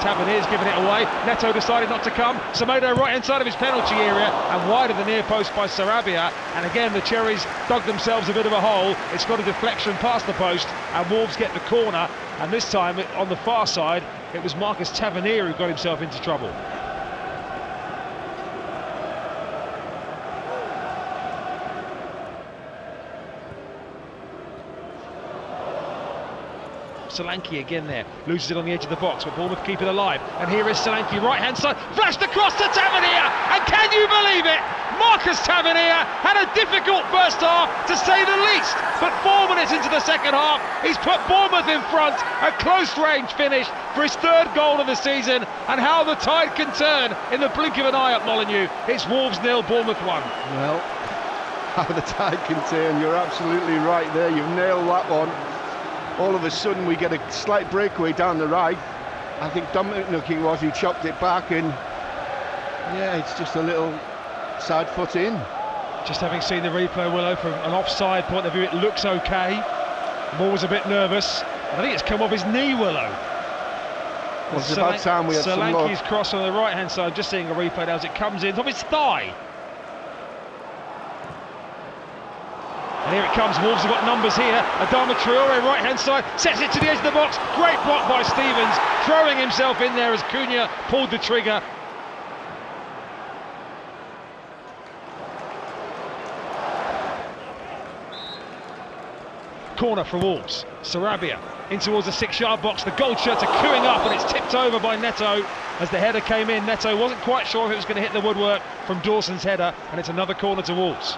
Tavernier's giving it away. Neto decided not to come. Semedo right inside of his penalty area and wide of the near post by Sarabia. And again, the Cherries dug themselves a bit of a hole. It's got a deflection past the post, and Wolves get the corner. And this time, on the far side, it was Marcus Tavernier who got himself into trouble. Solanke again there, loses it on the edge of the box, but Bournemouth keep it alive. And here is Solanke, right hand side, flashed across to Tavernier, and can you believe it? Marcus Tavernier had a difficult first half, to say the least, but four minutes into the second half, he's put Bournemouth in front, a close range finish for his third goal of the season, and how the tide can turn in the blink of an eye at Molineux. It's Wolves nil, Bournemouth one. Well, how the tide can turn, you're absolutely right there, you've nailed that one all of a sudden we get a slight breakaway down the right. I think Dominic looking was he chopped it back and yeah, it's just a little side foot in. Just having seen the replay, Willow, from an offside point of view, it looks okay. Moore was a bit nervous. I think it's come off his knee, Willow. Well, it's about time we had Solanke's cross on the right-hand side, just seeing a replay now as it comes in, top his thigh. And here it comes, Wolves have got numbers here. Adama Traore, right hand side, sets it to the edge of the box. Great block by Stevens, throwing himself in there as Cunha pulled the trigger. Corner for Wolves. Sarabia in towards the six-yard box. The gold shirts are queuing up and it's tipped over by Neto as the header came in. Neto wasn't quite sure if it was going to hit the woodwork from Dawson's header and it's another corner to Wolves.